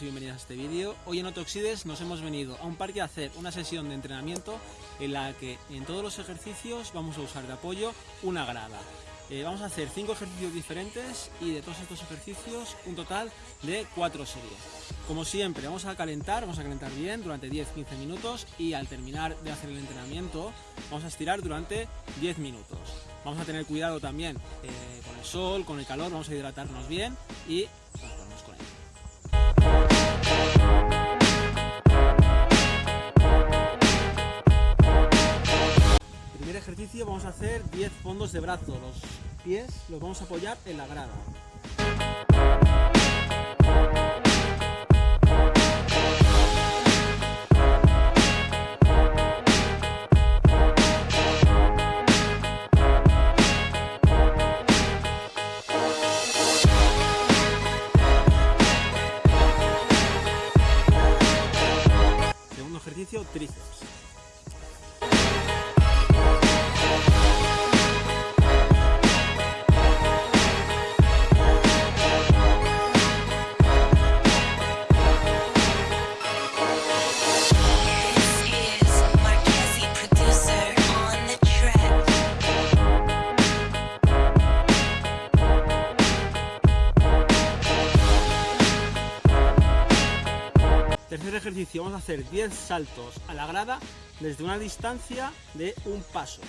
bienvenidos y bienvenidas a este vídeo. Hoy en Otoxides nos hemos venido a un parque a hacer una sesión de entrenamiento en la que en todos los ejercicios vamos a usar de apoyo una grada. Eh, vamos a hacer cinco ejercicios diferentes y de todos estos ejercicios un total de cuatro series. Como siempre vamos a calentar, vamos a calentar bien durante 10-15 minutos y al terminar de hacer el entrenamiento vamos a estirar durante 10 minutos. Vamos a tener cuidado también eh, con el sol, con el calor, vamos a hidratarnos bien y vamos a hacer 10 fondos de brazo, los pies los vamos a apoyar en la grada. Segundo ejercicio, tríceps. Tercer ejercicio, vamos a hacer 10 saltos a la grada desde una distancia de un paso.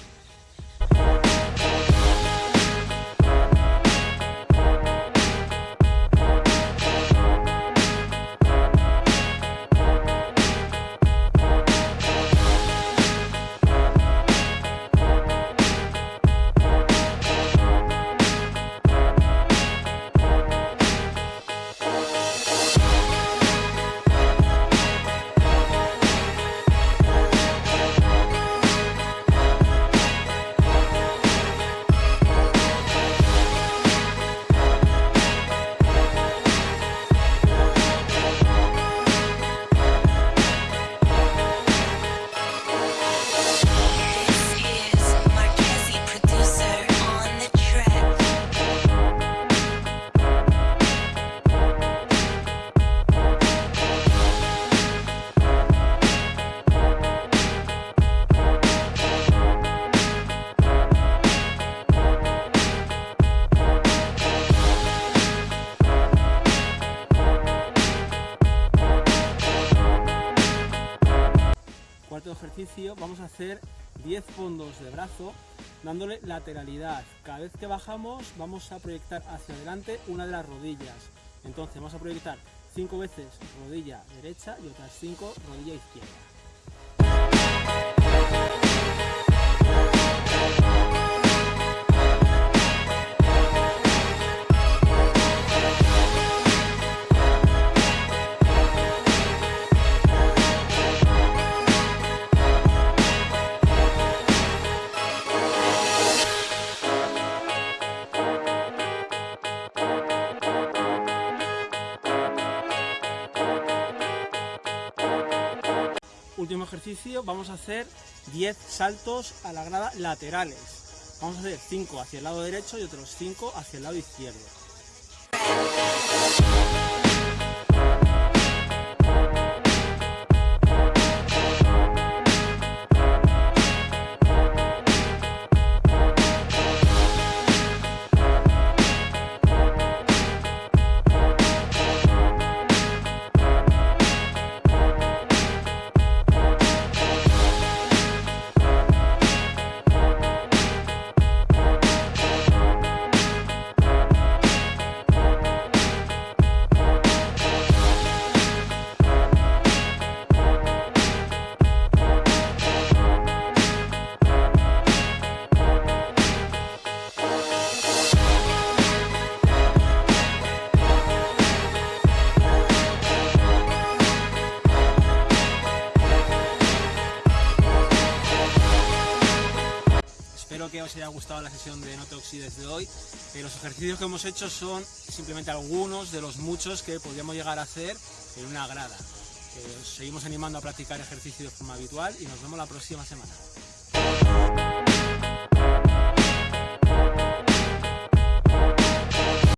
Ejercicio, vamos a hacer 10 fondos de brazo dándole lateralidad. Cada vez que bajamos vamos a proyectar hacia adelante una de las rodillas. Entonces vamos a proyectar 5 veces rodilla derecha y otras 5 rodilla izquierda. Último ejercicio, vamos a hacer 10 saltos a la grada laterales. Vamos a hacer 5 hacia el lado derecho y otros 5 hacia el lado izquierdo. Os haya gustado la sesión de No te de hoy. Eh, los ejercicios que hemos hecho son simplemente algunos de los muchos que podríamos llegar a hacer en una grada. Eh, os seguimos animando a practicar ejercicio de forma habitual y nos vemos la próxima semana.